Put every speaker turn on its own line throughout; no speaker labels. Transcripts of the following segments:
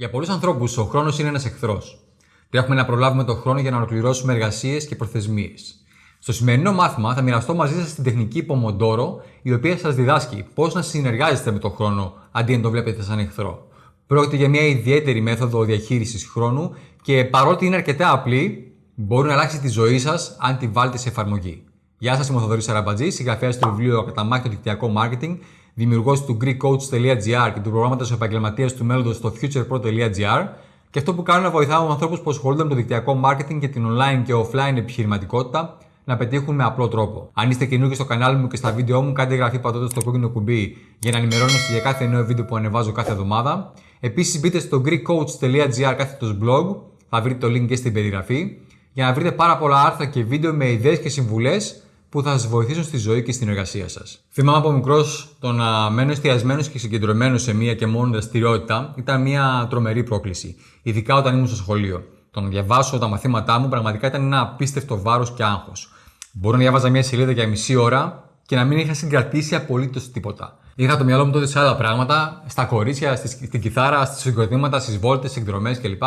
Για πολλούς ανθρώπους, ο χρόνος είναι ένας εχθρός. Τρέχουμε να προλάβουμε τον χρόνο για να ολοκληρώσουμε εργασίες και προθεσμίες. Στο σημερινό μάθημα θα μοιραστώ μαζί σας την τεχνική Pomodoro, η οποία σας διδάσκει πώς να συνεργάζεστε με τον χρόνο αντί να το βλέπετε σαν εχθρό. Πρόκειται για μια ιδιαίτερη μέθοδο διαχείρισης χρόνου και παρότι είναι αρκετά απλή, μπορεί να αλλάξει τη ζωή σας αν τη βάλετε σε εφαρμογή. Γεια σας, είμαι ο Θοδωρής Αραμπατζή, συγγραφέας του βιβλίου Ακαταμάχητο Δικτυακό Marketing δημιουργός του GreekCoach.gr και του προγράμματος επαγγελματίας του μέλλοντος στο futurepro.gr. Και αυτό που κάνω είναι να βοηθάω ανθρώπους που ασχολούνται με το δικτυακό marketing και την online και offline επιχειρηματικότητα να πετύχουν με απλό τρόπο. Αν είστε καινούργιοι στο κανάλι μου και στα βίντεο μου, κάντε εγγραφή πατώντας το κόκκινο κουμπί για να ενημερώνεστε για κάθε νέο βίντεο που ανεβάζω κάθε εβδομάδα. Επίσης, μπείτε στο GreekCoach.gr κάθετος blog, θα βρείτε το link και στην περιγραφή, για να βρείτε πάρα πολλά άρθρα και βίντεο με ιδέες και συμβουλές που θα σας βοηθήσουν στη ζωή και στην εργασία σας. Θυμάμαι από μικρός το να μένω εστιασμένος και συγκεντρωμένος σε μία και μόνο δραστηριότητα ήταν μια τρομερή πρόκληση. Ειδικά όταν ήμουν στο σχολείο. Το να διαβάσω τα μαθήματά μου πραγματικά ήταν ένα απίστευτο βάρος και άγχος. Μπορώ να διάβαζα μια σελίδα για μισή ώρα και να μην είχα συγκρατήσει απολύτως τίποτα. Είχα το μυαλό μου τότε σε άλλα πράγματα, στα κορίτσια, στην κιθάρα, στις συγκροτήματα, στις βόλτες, στις εκδρομές κλπ.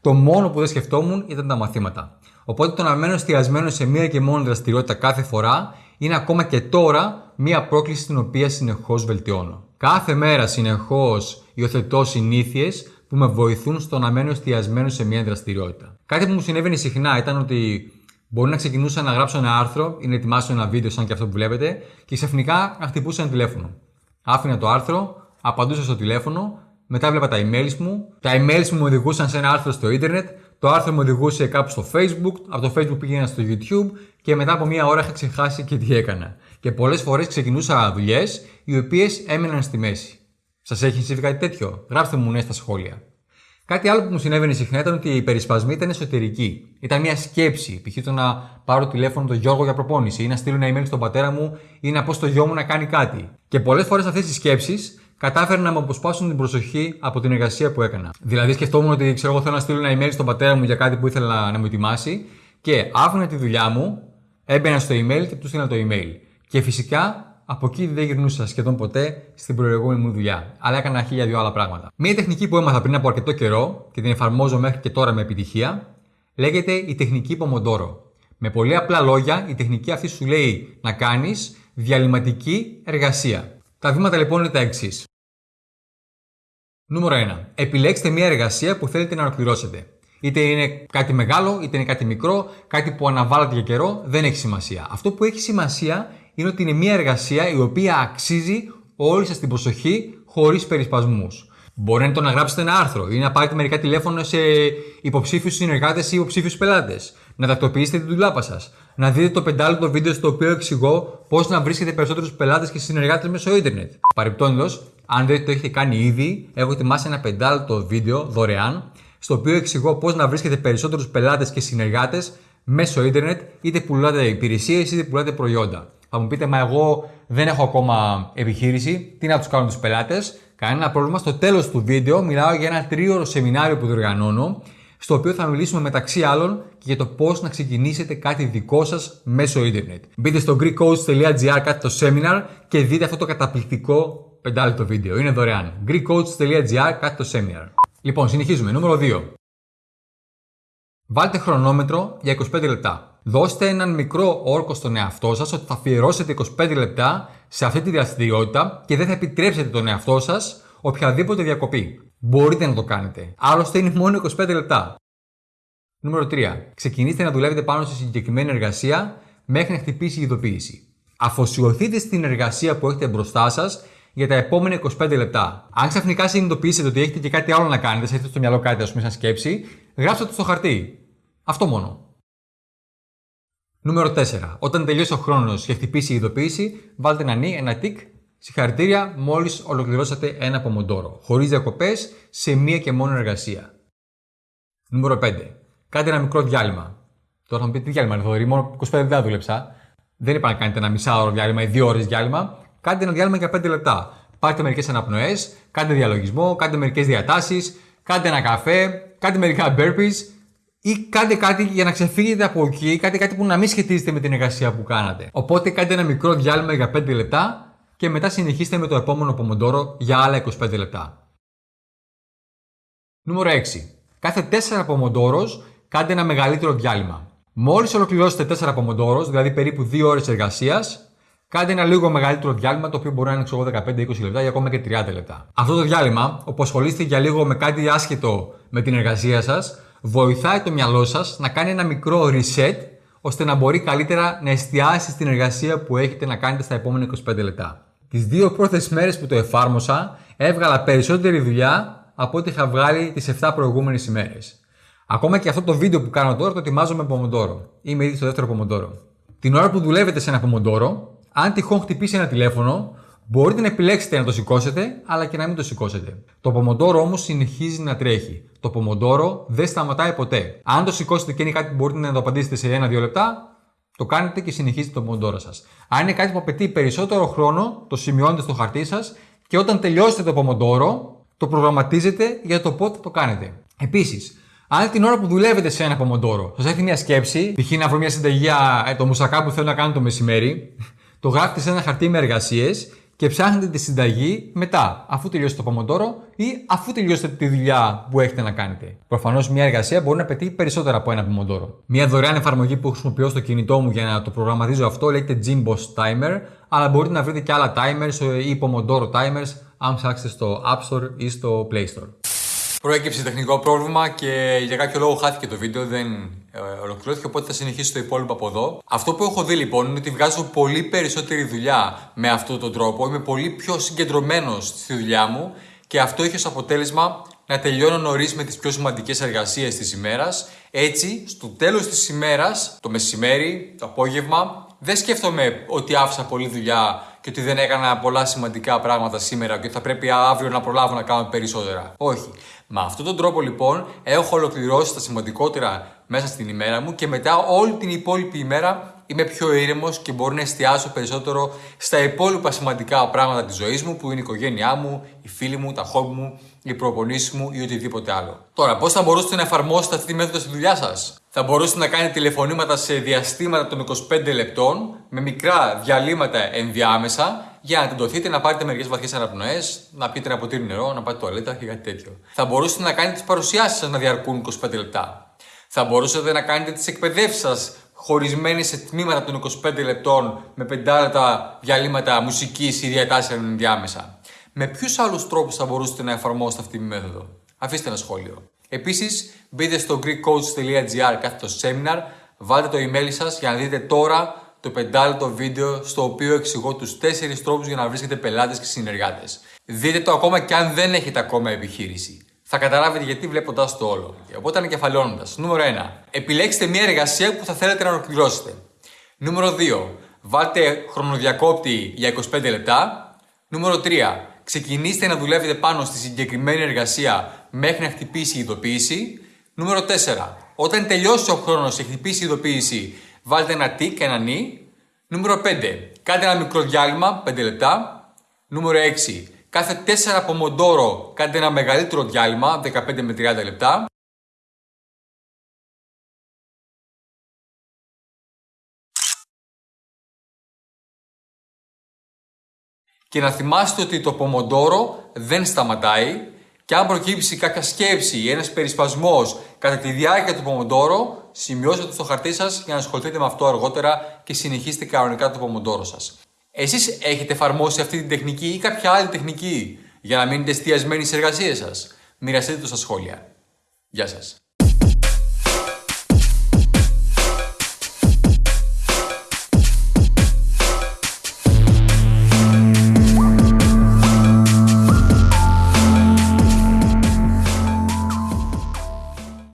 Το μόνο που δεν σκεφτόμουν ήταν τα μαθήματα. Οπότε το να μένω εστιασμένο σε μία και μόνο δραστηριότητα κάθε φορά είναι ακόμα και τώρα μία πρόκληση την οποία συνεχώς βελτιώνω. Κάθε μέρα συνεχώς υιοθετώ συνήθειες που με βοηθούν στο να μένω εστιασμένο σε μία δραστηριότητα. Κάτι που μου συνέβαινε συχνά ήταν ότι μπορεί να ξεκινούσα να γράψω ένα άρθρο ή να ετοιμάσω ένα βίντεο σαν και αυτό που βλέπετε και ξαφνικά να χτυπούσα ένα τηλέφωνο. Άφηνα το άρθρο, απαντούσα στο τηλέφωνο, μετά έβλεπα τα emails μου. Τα emails μου μου οδηγούσαν σε ένα άρθρο στο ίντερνετ το άρθρο μου οδηγούσε κάπου στο Facebook, από το Facebook πήγαινα στο YouTube και μετά από μία ώρα είχα ξεχάσει και τι έκανα. Και πολλές φορές ξεκινούσα δουλειές οι οποίες έμεναν στη μέση. Σας έχει συμβεί κάτι τέτοιο, γράψτε μου ναι στα σχόλια. Κάτι άλλο που μου συνέβαινε συχνά ήταν ότι οι περισπασμοί ήταν εσωτερικοί. Ήταν μια σκέψη. Π.χ. το να πάρω τηλέφωνο τον Γιώργο για προπόνηση ή να στείλω ένα email στον πατέρα μου ή να πω στο γιο μου να κάνει κάτι. Και πολλές φορές αυτές οι σκέψεις κατάφεραν να μου αποσπάσουν την προσοχή από την εργασία που έκανα. Δηλαδή, σκεφτόμουν ότι ξέρω, εγώ θέλω να στείλω ένα email στον πατέρα μου για κάτι που ήθελα να μου ετοιμάσει και άφηνα τη δουλειά μου, έμπαινα στο email και του στείλα το email. Και φυσικά από εκεί δεν γυρνούσα σχεδόν ποτέ στην προηγούμενη μου δουλειά. Αλλά έκανα χίλια δυο άλλα πράγματα. Μία τεχνική που έμαθα πριν από αρκετό καιρό και την εφαρμόζω μέχρι και τώρα με επιτυχία λέγεται η τεχνική Pomodoro. Με πολύ απλά λόγια, η τεχνική αυτή σου λέει να κάνεις διαλυματική εργασία. Τα βήματα λοιπόν είναι τα εξής. Νούμερο 1. Επιλέξτε μια εργασία που θέλετε να ολοκληρώσετε. Είτε είναι κάτι μεγάλο, είτε είναι κάτι μικρό, κάτι που αναβάλλατε για καιρό, δεν έχει σημασία. Αυτό που έχει σημασία είναι ότι είναι μια εργασία η οποία αξίζει όλη σας την προσοχή χωρίς περισπασμούς. Μπορεί να το να γράψετε ένα άρθρο ή να πάρετε μερικά τηλέφωνα σε υποψήφιους συνεργάτες ή υποψήφιους πελάτες. Να τακτοποιήσετε την δουλάπα σας. Να δείτε το πεντάλεπτο βίντεο στο οποίο εξηγώ πώς να βρίσκετε περισσότερους πελάτες και συνεργάτες μέσω ίντερνετ. Παρεπτόντω, αν δεν το έχετε κάνει ήδη, έχω ετοιμάσει ένα πεντάλεπτο βίντεο δωρεάν, στο οποίο εξηγώ πώς να βρίσκετε περισσότερους πελάτες και συνεργάτες μέσω ίντερνετ, είτε πουλάτε υπηρεσίες είτε πουλάτε προϊόντα. Θα μου πείτε, μα εγώ δεν έχω ακόμα επιχείρηση, τι να τους κάνω τους πελάτες; Κανένα πρόβλημα. Στο τέλος του βίντεο μιλάω για ένα τρίωρο σεμινάριο που διοργανώνω, στο οποίο θα μιλήσουμε μεταξύ άλλων και για το πώς να ξεκινήσετε κάτι δικό σας μέσω ίντερνετ. Μπείτε στο greekcoach.gr κάτι το seminar και δείτε αυτό το καταπληκτικό πεντάλεπτο βίντεο. Είναι δωρεάν. greekcoach.gr κάτι το seminar. Λοιπόν, συνεχίζουμε. Νούμερο 2. Βάλτε χρονόμετρο για 25 λεπτά. Δώστε έναν μικρό όρκο στον εαυτό σας ότι θα αφιερώσετε 25 λεπτά σε αυτή τη δραστηριότητα και δεν θα επιτρέψετε τον εαυτό σας οποιαδήποτε διακοπή. Μπορείτε να το κάνετε. Άλλωστε είναι μόνο 25 λεπτά. Νούμερο 3. Ξεκινήστε να δουλεύετε πάνω σε συγκεκριμένη εργασία μέχρι να χτυπήσει η ειδοποίηση. Αφοσιωθείτε στην εργασία που έχετε μπροστά σας για τα επόμενα 25 λεπτά. Αν ξαφνικά συνειδητοποιήσετε ότι έχετε και κάτι άλλο να κάνετε, σε έχετε στο μυαλό κάτι, ας πούμε, σαν σκέψη, γράψτε το στο χαρτί. Αυτό μόνο. Νούμερο 4. Όταν τελειώσει ο χρόνος και χτυπήσει η ειδοποίηση, βάλτε ένα νι, ένα τικ. Συγχαρητήρια, μόλις ολοκληρώσατε ένα πομοντόρο, χωρίς διακοπές, σε μία και μόνο εργασία. Νούμερο 5. Κάντε ένα μικρό διάλειμμα. Τώρα θα μου πείτε τι διάλειμμα είναι, μόνο 25 λεπτά δούλεψα. Δεν είπα να κάνετε ένα μισάωρο διάλειμμα ή δύο ώρες διάλειμμα. Κάντε ένα διάλειμμα για 5 λεπτά. Πάρτε μερικές αναπνοές, κάντε διαλογισμό, κάντε μερικές διατάσεις, κάντε ένα καφέ, κάντε μερικά burpees ή κάντε κάτι για να ξεφύγετε από εκεί, κάντε κάτι που να μην σχετίζεται με την εργασία που κάνατε. Οπότε κάντε ένα μικρό διάλειμμα για 5 λεπτά και μετά συνεχίστε με το επόμενο πομοντόρο για άλλα 25 λεπτά. Νούμερο 6. Κάθε 4 πομοντόρος κάντε ένα μεγαλύτερο διάλειμμα. Μόλις ολοκληρώσετε 4 πομοντόρος, δηλαδή περίπου 2 ώρες εργασίας, κάντε ένα λίγο μεγαλύτερο διάλειμμα το οποίο μπορεί να είναι 15-20 λεπτά ή ακόμα και 30 λεπτά. Αυτό το διάλειμμα, όπου ασχολείστε για λίγο με κάτι άσχετο με την εργασία σας, βοηθάει το μυαλό σας να κάνει ένα μικρό reset ώστε να μπορεί καλύτερα να εστιάσει στην εργασία που έχετε να κάνετε στα επόμενα 25 λεπτά. Τις δύο πρώτες μέρες που το εφάρμοσα, έβγαλα περισσότερη δουλειά από ό,τι είχα βγάλει τις 7 προηγούμενες ημέρες. Ακόμα και αυτό το βίντεο που κάνω τώρα το ετοιμάζω με πομοντόρο. Είμαι ήδη στο δεύτερο πομοντόρο. Την ώρα που δουλεύετε σε ένα πομοντόρο, αν τυχόν χτυπήσει ένα τηλέφωνο, μπορείτε να επιλέξετε να το σηκώσετε, αλλά και να μην το σηκώσετε. Το πομοντόρο όμως συνεχίζει να τρέχει. Το πομοντόρο δεν σταματάει ποτέ. Αν το σηκώσετε και είναι κάτι που μπορείτε να το απαντήσετε σε ένα-δύο λεπτά, το κάνετε και συνεχίζετε το πομοντόρο σας. Αν είναι κάτι που απαιτεί περισσότερο χρόνο, το σημειώνετε στο χαρτί σας και όταν τελειώσετε το πομοντόρο, το προγραμματίζετε για το πότε το κάνετε. Επίσης, αν την ώρα που δουλεύετε σε ένα πομοντόρο σας έρθει μια σκέψη, π.χ. να βρω μια συνταγή για ε, το μουσακά που θέλω να κάνω το μεσημέρι, το γράφετε σε ένα χαρτί με εργασίες και ψάχνετε τη συνταγή μετά, αφού τελειώσετε το πομοντόρο ή αφού τελειώσετε τη δουλειά που έχετε να κάνετε. Προφανώς, μια εργασία μπορεί να πετύχει περισσότερα από ένα πομοντόρο. Μια δωρεάν εφαρμογή που χρησιμοποιώ στο κινητό μου για να το προγραμματίζω αυτό λέγεται Jimboss Timer, αλλά μπορείτε να βρείτε και άλλα timers ή Pomodoro timers αν ψάξετε στο App Store ή στο Play Store. Προέκυψε τεχνικό πρόβλημα και για κάποιο λόγο χάθηκε το βίντεο, δεν ε, ολοκληρώθηκε, οπότε θα συνεχίσω το υπόλοιπο από εδώ. Αυτό που έχω δει λοιπόν είναι ότι βγάζω πολύ περισσότερη δουλειά με αυτόν τον τρόπο. Είμαι πολύ πιο συγκεντρωμένος στη δουλειά μου και αυτό έχει ως αποτέλεσμα να τελειώνω νωρίς με τις πιο σημαντικές εργασίες της ημέρας. Έτσι, στο τέλος της ημέρας, το μεσημέρι, το απόγευμα, δεν σκέφτομαι ότι άφησα πολλή δουλειά και ότι δεν έκανα πολλά σημαντικά πράγματα σήμερα και θα πρέπει αύριο να προλάβω να κάνω περισσότερα. Όχι. Με αυτόν τον τρόπο λοιπόν έχω ολοκληρώσει τα σημαντικότερα μέσα στην ημέρα μου και μετά όλη την υπόλοιπη ημέρα είμαι πιο ήρεμος και μπορώ να εστιάσω περισσότερο στα υπόλοιπα σημαντικά πράγματα της ζωής μου που είναι η οικογένειά μου, οι φίλοι μου, τα χόμπι μου, οι προπονήσεις μου ή οτιδήποτε άλλο. Τώρα, πώς θα μπορούσατε να εφαρμόσετε αυτή τη μέθοδο στη δουλειά σας, Θα μπορούσατε να κάνετε τηλεφωνήματα σε διαστήματα των 25 λεπτών με μικρά διαλύματα ενδιάμεσα για να τεντωθείτε, να πάρετε μερικές βαθιές αναπνοές, να πείτε ένα ποτήρι νερό, να πάτε τουαλέτα και κάτι τέτοιο. Θα μπορούσατε να κάνετε τις παρουσιάσεις σας να διαρκούν 25 λεπτά. Θα μπορούσατε να κάνετε τις εκπαιδεύσεις σας χωρισμένοι σε τμήματα των 25 λεπτών με 5 λεπτά διαλύματα μουσικής ή διατάσεων ενδιάμεσα. Με ποιους άλλους τρόπους θα μπορούσατε να εφαρμόσετε αυτή τη μέθοδο; Αφήστε ένα σχόλιο. Επίσης, μπείτε στο greekcoach.gr κάθετος seminar, βάλτε το email σας για να δείτε τώρα το πεντάλεπτο βίντεο στο οποίο εξηγώ τους 4 τρόπους για να βρίσκετε πελάτες και συνεργάτες. Δείτε το ακόμα και αν δεν έχετε ακόμα επιχείρηση θα καταλάβετε γιατί βλέποντα το όλο. Οπότε ανακεφαλαιώνοντα. Νούμερο 1. Επιλέξτε μια εργασία που θα θέλετε να ολοκληρώσετε. Νούμερο 2. Βάλτε χρονοδιακόπτη για 25 λεπτά. Νούμερο 3. Ξεκινήστε να δουλεύετε πάνω στη συγκεκριμένη εργασία μέχρι να χτυπήσει η ειδοποίηση. Νούμερο 4. Όταν τελειώσει ο χρόνος και χτυπήσει η ειδοποίηση, βάλτε ένα τικ, ένα νι. Νούμερο 5. Κάντε ένα μικρό διάλειμμα, 5 λεπτά. Νούμερο 6. Κάθε 4 πομοντόρο κάντε ένα μεγαλύτερο διάλειμμα, 15 με 30 λεπτά. Και να θυμάστε ότι το πομοντόρο δεν σταματάει και αν προκύψει κάποια σκέψη ή ένας περισπασμός κατά τη διάρκεια του πομοντόρο, σημειώστε το στο χαρτί σας για να ασχοληθείτε με αυτό αργότερα και συνεχίστε κανονικά το πομοντόρο σας. Εσείς έχετε εφαρμόσει αυτή την τεχνική ή κάποια άλλη τεχνική για να μείνετε εστιασμένοι στις εργασίες σας; Μοιραστείτε το στα σχόλια. Γεια σας.